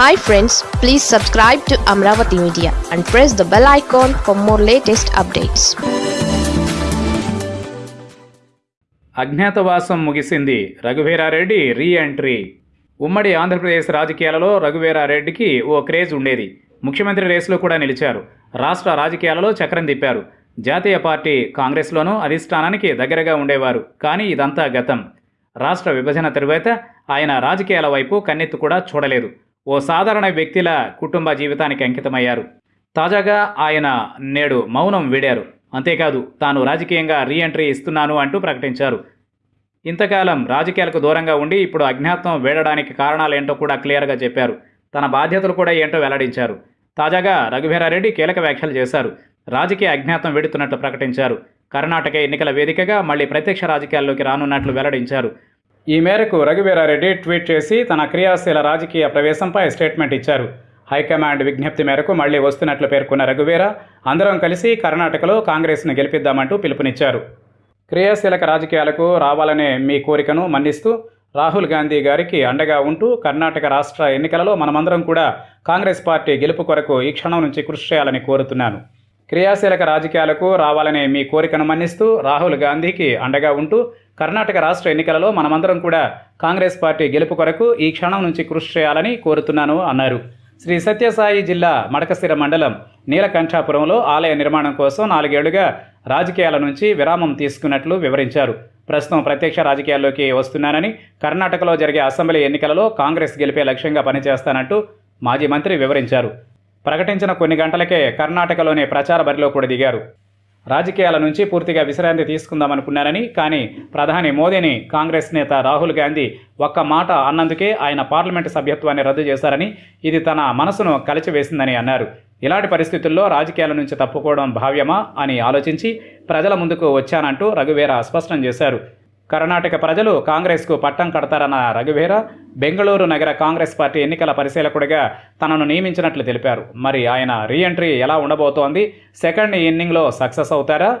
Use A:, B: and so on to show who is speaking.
A: Hi friends please subscribe to Amaravati media and press the bell icon for more latest updates
B: అజ్ఞాతవాసం ముగిసింది. Raghuveera Reddy re entry ఉమ్మడి ఆంధ్రప్రదేశ్ రాజకీయాలలో రఘువీరారెడ్డికి ఓ craze ఉండేది. ముఖ్యమంత్రి రేసులో కూడా నిలిచారు. రాష్ట్ర రాజకీయాలలో చక్రం తిప్పారు. జాతీయ పార్టీ కాంగ్రెస్లోనూ అధిష్టానానికి దగ్గరగా ఉండేవారు. కానీ ఇదంతా గతం. రాష్ట్ర విభజన తరువాత ఆయన రాజకీయాల వైపు కన్నెత్తు కూడా చూడలేదు. ఓ సాధారణ వ్యక్తిల కుటుంబ జీవితానికి అంకితమయ్యారు. తాజాగా ఆయన నేడు మౌనం వీడారు. అంతేకాదు తాను రాజకీయంగా రీ ఎంట్రీ ఇస్తున్నాను అంటూ ప్రకటించారు. ఇంతకాలం రాజకీయాలకు దూరంగా ఉండి ఇప్పుడు అజ్ఞాతం వేడడానికి కారణాలేంటో కూడా క్లియర్గా చెప్పారు. తన బాధ్యతలు కూడా ఏంటో వెల్లడించారు. తాజాగా రఘువీరారెడ్డి కీలక వ్యాఖ్యలు చేశారు. రాజకీయ అజ్ఞాతం వెడుతున్నట్లు ప్రకటించారు. కర్ణాటక ఎన్నికల వేదికగా మళ్ళీ ప్రత్యక్ష రాజకీయాల్లోకి రానున్నట్లు వెల్లడించారు. ఈ మేరకు రఘువీరారెడ్డి ట్వీట్ చేసి తన క్రియాశీల రాజకీయ ప్రవేశంపై స్టేట్మెంట్ ఇచ్చారు. హైకమాండ్ విజ్ఞప్తి మేరకు మళ్ళీ వస్తున్నట్లు పేర్కొన్న రఘువీర అందరం కలిసి కర్ణాటకలో కాంగ్రెస్ను గెలిపిద్దామంటూ పిలుపునిచ్చారు. క్రియాశీలక రాజకీయాలకు రావాలనే మీ కోరికను మన్నిస్తూ రాహుల్ గాంధీ గారికి అండగా ఉంటూ కర్ణాటక రాష్ట్ర ఎన్నికలలో మనమందరం కూడా కాంగ్రెస్ పార్టీ గెలుపు కొరకు ఈ క్షణం నుంచి కృషి చేయాలని కోరుతున్నాను. క్రియాశీలక రాజకీయాలకు రావాలనే మీ కోరికను మన్నిస్తూ రాహుల్ గాంధీకి అండగా ఉంటూ కర్ణాటక రాష్ట్ర ఎన్నికలలో మనమందరం కూడా కాంగ్రెస్ పార్టీ గెలుపు కొరకు ఈ క్షణం నుంచి కృషి చేయాలని కోరుతున్నాను అన్నారు. శ్రీ సత్యసాయి జిల్లా మడకశిర మండలం నీలకంఠాపురంలో ఆలయ నిర్మాణం కోసం నాలుగేళ్ళుగా రాజకీయాల నుంచి విరామం తీసుకున్నట్లు వివరించారు. ప్రస్తుతం ప్రత్యక్ష రాజకీయాల్లోకి వస్తున్నానని కర్ణాటకలో జరిగే అసెంబ్లీ ఎన్నికలలో కాంగ్రెస్ గెలిపే లక్ష్యంగా పనిచేస్తానంటూ మాజీ మంత్రి వివరించారు. ప్రకటించిన కొన్ని గంటలకే కర్ణాటకలోని ప్రచార బరిలో కూడా దిగారు. రాజకీయాల నుంచి పూర్తిగా విశ్రాంతి తీసుకుందామనుకున్నారని కానీ ప్రధాని మోదీని కాంగ్రెస్ నేత రాహుల్ గాంధీ ఒక్క మాట అన్నందుకే ఆయన పార్లమెంటు సభ్యత్వాన్ని రద్దు చేశారని ఇది తన మనసును కలిచివేసిందని అన్నారు. ఇలాంటి పరిస్థితుల్లో రాజకీయాల నుంచి తప్పుకోవడం భావ్యమా అని ఆలోచించి ప్రజల ముందుకు వచ్చానంటూ రఘువీర స్పష్టం చేశారు. కర్ణాటక ప్రజలు కాంగ్రెస్కు పట్టం కడతారన్న రఘువీర బెంగళూరు నగర కాంగ్రెస్ పార్టీ ఎన్నికల పరిశీలకుడిగా తనను నియమించినట్లు తెలిపారు. మరి ఆయన రీ ఎంట్రీ ఎలా ఉండబోతోంది? సెకండ్ ఇన్నింగ్లో సక్సెస్ అవుతారా?